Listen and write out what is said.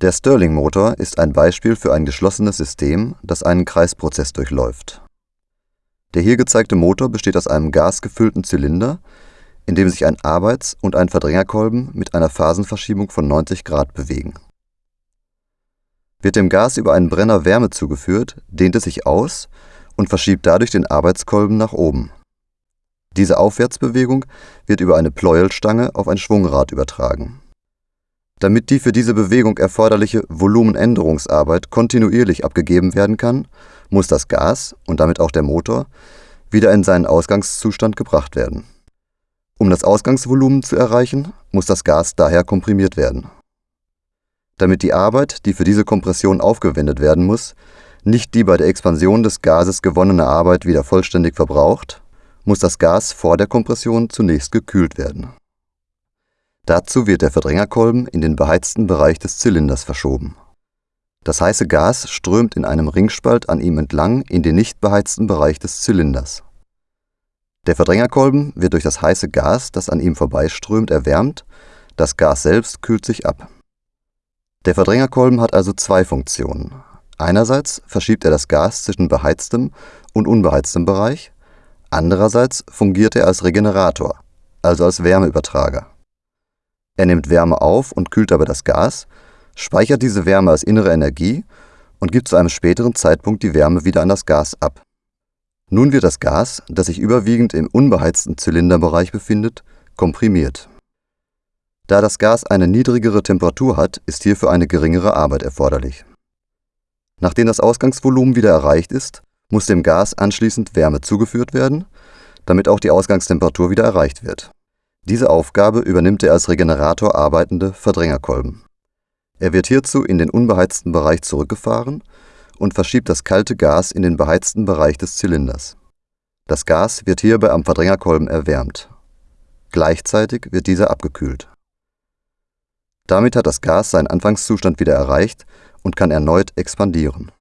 Der Stirling-Motor ist ein Beispiel für ein geschlossenes System, das einen Kreisprozess durchläuft. Der hier gezeigte Motor besteht aus einem gasgefüllten Zylinder, in dem sich ein Arbeits- und ein Verdrängerkolben mit einer Phasenverschiebung von 90 Grad bewegen. Wird dem Gas über einen Brenner Wärme zugeführt, dehnt es sich aus und verschiebt dadurch den Arbeitskolben nach oben. Diese Aufwärtsbewegung wird über eine Pleuelstange auf ein Schwungrad übertragen damit die für diese Bewegung erforderliche Volumenänderungsarbeit kontinuierlich abgegeben werden kann, muss das Gas und damit auch der Motor wieder in seinen Ausgangszustand gebracht werden. Um das Ausgangsvolumen zu erreichen, muss das Gas daher komprimiert werden. Damit die Arbeit, die für diese Kompression aufgewendet werden muss, nicht die bei der Expansion des Gases gewonnene Arbeit wieder vollständig verbraucht, muss das Gas vor der Kompression zunächst gekühlt werden Dazu wird der Verdrängerkolben in den beheizten Bereich des Zylinders verschoben. Das heiße Gas strömt in einem Ringspalt an ihm entlang in den nicht beheizten Bereich des Zylinders. Der Verdrängerkolben wird durch das heiße Gas, das an ihm vorbeiströmt, erwärmt, das Gas selbst kühlt sich ab. Der Verdrängerkolben hat also zwei Funktionen. Einerseits verschiebt er das Gas zwischen beheiztem und unbeheiztem Bereich, andererseits fungiert er als Regenerator, also als Wärmeübertrager. Er nimmt Wärme auf und kühlt dabei das Gas, speichert diese Wärme als innere Energie und gibt zu einem späteren Zeitpunkt die Wärme wieder an das Gas ab. Nun wird das Gas, das sich überwiegend im unbeheizten Zylinderbereich befindet, komprimiert. Da das Gas eine niedrigere Temperatur hat, ist hierfür eine geringere Arbeit erforderlich. Nachdem das Ausgangsvolumen wieder erreicht ist, muss dem Gas anschließend Wärme zugeführt werden, damit auch die Ausgangstemperatur wieder erreicht wird diese Aufgabe übernimmt der als Regenerator arbeitende Verdrängerkolben. Er wird hierzu in den unbeheizten Bereich zurückgefahren und verschiebt das kalte Gas in den beheizten Bereich des Zylinders. Das Gas wird hierbei am Verdrängerkolben erwärmt. Gleichzeitig wird dieser abgekühlt. Damit hat das Gas seinen Anfangszustand wieder erreicht und kann erneut expandieren